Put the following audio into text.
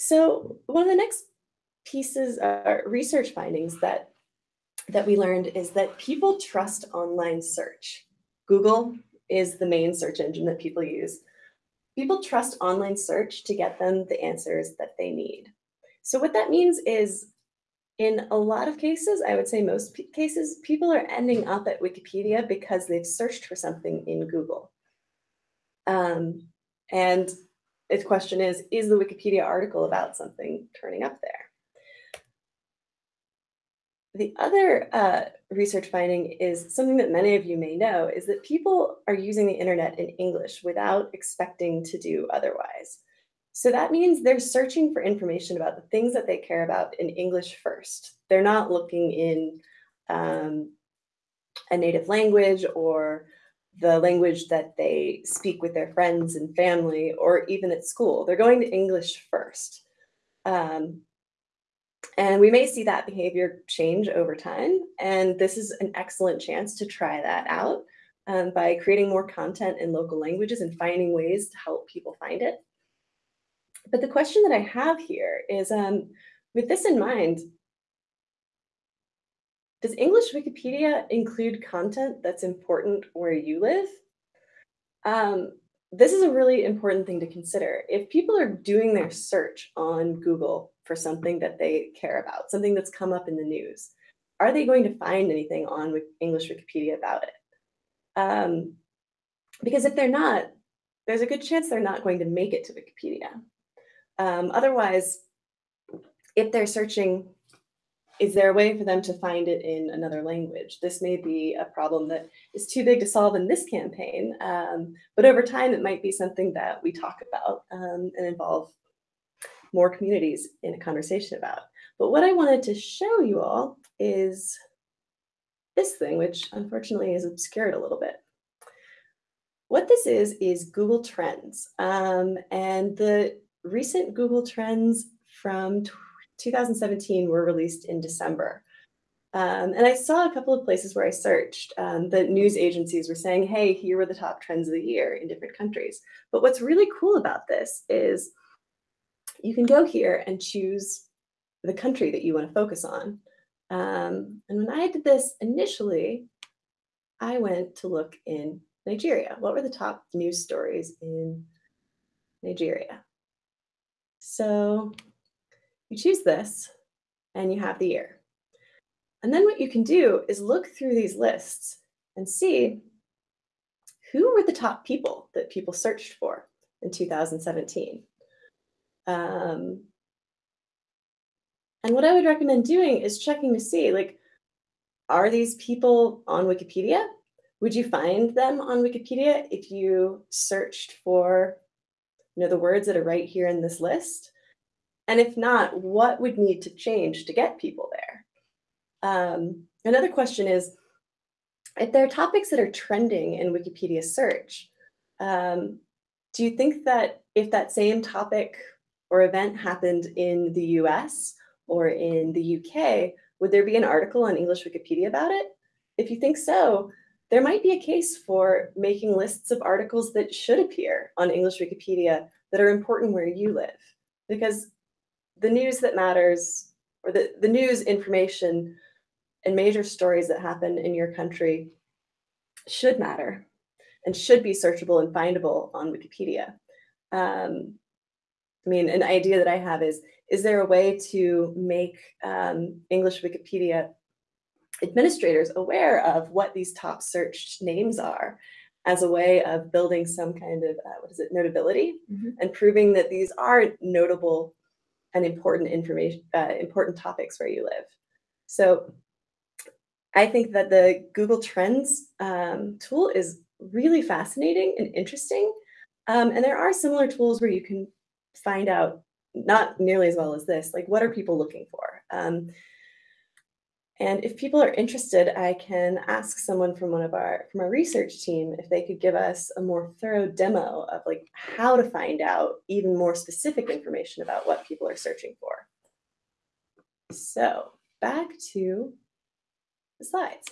So one of the next pieces are research findings that that we learned is that people trust online search. Google is the main search engine that people use. People trust online search to get them the answers that they need. So what that means is in a lot of cases, I would say most cases, people are ending up at Wikipedia because they've searched for something in Google. Um, and its question is, is the Wikipedia article about something turning up there? The other uh, research finding is something that many of you may know is that people are using the internet in English without expecting to do otherwise. So that means they're searching for information about the things that they care about in English first. They're not looking in um, a native language or the language that they speak with their friends and family or even at school. They're going to English first. Um, and we may see that behavior change over time. And this is an excellent chance to try that out um, by creating more content in local languages and finding ways to help people find it. But the question that I have here is, um, with this in mind, does English Wikipedia include content that's important where you live? Um, this is a really important thing to consider. If people are doing their search on Google for something that they care about, something that's come up in the news, are they going to find anything on English Wikipedia about it? Um, because if they're not, there's a good chance they're not going to make it to Wikipedia. Um, otherwise, if they're searching, is there a way for them to find it in another language? This may be a problem that is too big to solve in this campaign, um, but over time it might be something that we talk about um, and involve more communities in a conversation about. But what I wanted to show you all is this thing, which unfortunately is obscured a little bit. What this is, is Google Trends. Um, and the recent Google Trends from 2017 were released in December. Um, and I saw a couple of places where I searched um, news agencies were saying, hey, here were the top trends of the year in different countries. But what's really cool about this is you can go here and choose the country that you want to focus on. Um, and when I did this initially, I went to look in Nigeria. What were the top news stories in Nigeria? So you choose this and you have the year. And then what you can do is look through these lists and see who were the top people that people searched for in 2017. Um, and what I would recommend doing is checking to see, like, are these people on Wikipedia? Would you find them on Wikipedia if you searched for you know, the words that are right here in this list? And if not, what would need to change to get people there? Um, another question is, if there are topics that are trending in Wikipedia search, um, do you think that if that same topic or event happened in the US or in the UK, would there be an article on English Wikipedia about it? If you think so, there might be a case for making lists of articles that should appear on English Wikipedia that are important where you live. Because the news that matters, or the, the news information and major stories that happen in your country should matter and should be searchable and findable on Wikipedia. Um, I mean, an idea that I have is, is there a way to make um, English Wikipedia administrators aware of what these top searched names are as a way of building some kind of, uh, what is it, notability mm -hmm. and proving that these are notable and important information, uh, important topics where you live. So I think that the Google Trends um, tool is really fascinating and interesting. Um, and there are similar tools where you can find out, not nearly as well as this, like what are people looking for? Um, and if people are interested, I can ask someone from one of our from our research team if they could give us a more thorough demo of like how to find out even more specific information about what people are searching for. So back to the slides.